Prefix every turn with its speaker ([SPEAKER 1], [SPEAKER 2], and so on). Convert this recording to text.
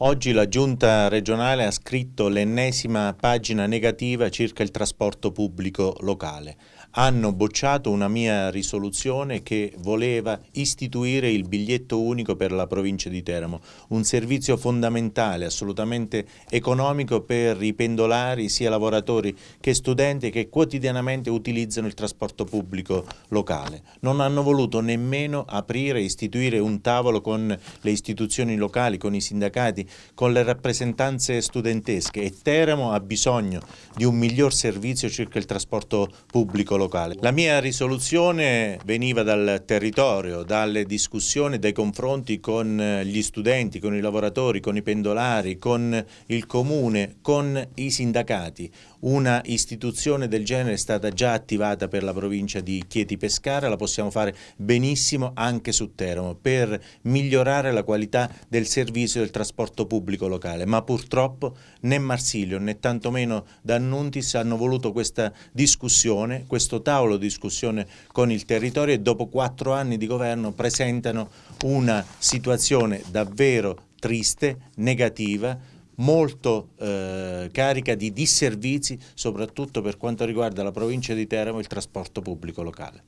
[SPEAKER 1] Oggi la giunta regionale ha scritto l'ennesima pagina negativa circa il trasporto pubblico locale. Hanno bocciato una mia risoluzione che voleva istituire il biglietto unico per la provincia di Teramo, un servizio fondamentale, assolutamente economico per i pendolari, sia lavoratori che studenti che quotidianamente utilizzano il trasporto pubblico locale. Non hanno voluto nemmeno aprire e istituire un tavolo con le istituzioni locali, con i sindacati, con le rappresentanze studentesche e Teramo ha bisogno di un miglior servizio circa il trasporto pubblico locale. La mia risoluzione veniva dal territorio, dalle discussioni, dai confronti con gli studenti, con i lavoratori, con i pendolari, con il comune, con i sindacati. Una istituzione del genere è stata già attivata per la provincia di Chieti Pescara, la possiamo fare benissimo anche su Teramo per migliorare la qualità del servizio del trasporto pubblico locale, ma purtroppo né Marsilio né tantomeno D'Annuntis hanno voluto questa discussione, questo tavolo di discussione con il territorio e dopo quattro anni di governo presentano una situazione davvero triste, negativa, molto eh, carica di disservizi, soprattutto per quanto riguarda la provincia di Teramo e il trasporto pubblico locale.